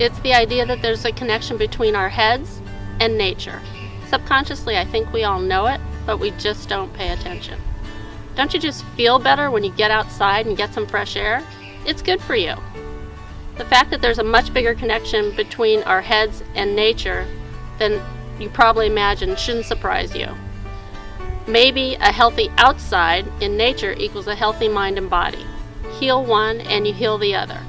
It's the idea that there's a connection between our heads and nature. Subconsciously, I think we all know it, but we just don't pay attention. Don't you just feel better when you get outside and get some fresh air? It's good for you. The fact that there's a much bigger connection between our heads and nature than you probably imagine shouldn't surprise you. Maybe a healthy outside in nature equals a healthy mind and body. Heal one and you heal the other.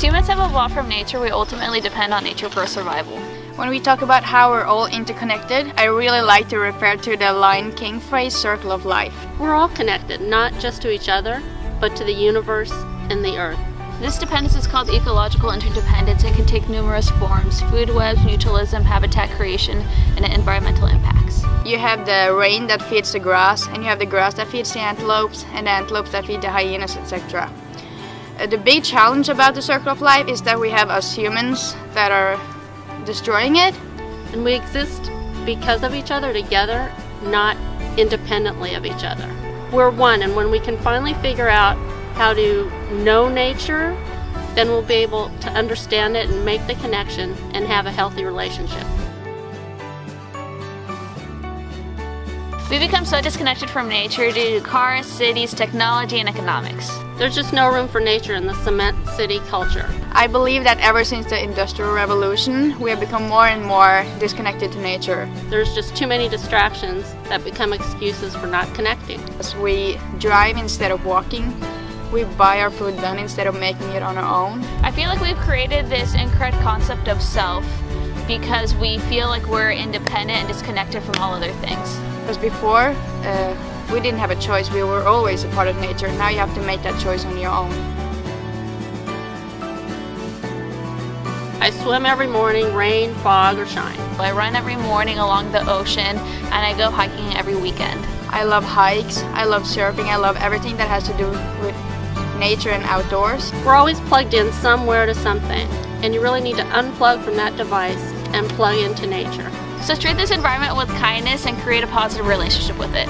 As humans have evolved from nature, we ultimately depend on nature for survival. When we talk about how we're all interconnected, I really like to refer to the Lion King phrase circle of life. We're all connected, not just to each other, but to the universe and the earth. This dependence is called ecological interdependence and can take numerous forms, food webs, mutualism, habitat creation, and environmental impacts. You have the rain that feeds the grass, and you have the grass that feeds the antelopes, and the antelopes that feed the hyenas, etc. Uh, the big challenge about the circle of life is that we have us humans that are destroying it. And we exist because of each other together, not independently of each other. We're one, and when we can finally figure out how to know nature, then we'll be able to understand it and make the connection and have a healthy relationship. We become so disconnected from nature due to cars, cities, technology, and economics. There's just no room for nature in the cement city culture. I believe that ever since the Industrial Revolution, we have become more and more disconnected to nature. There's just too many distractions that become excuses for not connecting. As we drive instead of walking, we buy our food done instead of making it on our own. I feel like we've created this incorrect concept of self because we feel like we're independent and disconnected from all other things. Because before, uh, we didn't have a choice. We were always a part of nature. Now you have to make that choice on your own. I swim every morning, rain, fog, or shine. I run every morning along the ocean and I go hiking every weekend. I love hikes, I love surfing, I love everything that has to do with nature and outdoors. We're always plugged in somewhere to something, and you really need to unplug from that device and plug into nature. So treat this environment with kindness and create a positive relationship with it.